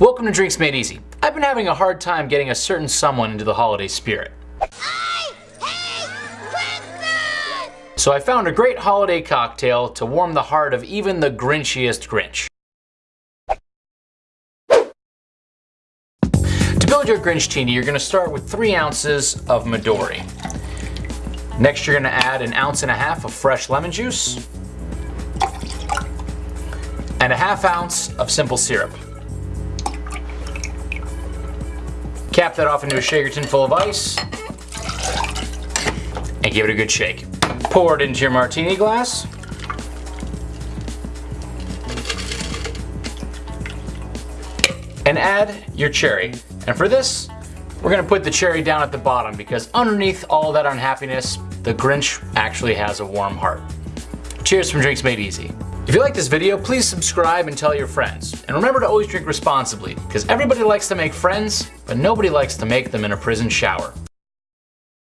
Welcome to Drinks Made Easy. I've been having a hard time getting a certain someone into the holiday spirit. So I found a great holiday cocktail to warm the heart of even the grinchiest Grinch. To build your Grinchtini, you're gonna start with three ounces of Midori. Next, you're gonna add an ounce and a half of fresh lemon juice and a half ounce of simple syrup. Cap that off into a shaker tin full of ice and give it a good shake. Pour it into your martini glass. And add your cherry. And for this, we're gonna put the cherry down at the bottom because underneath all that unhappiness, the Grinch actually has a warm heart. Cheers from Drinks Made Easy. If you like this video, please subscribe and tell your friends. And remember to always drink responsibly, because everybody likes to make friends, but nobody likes to make them in a prison shower.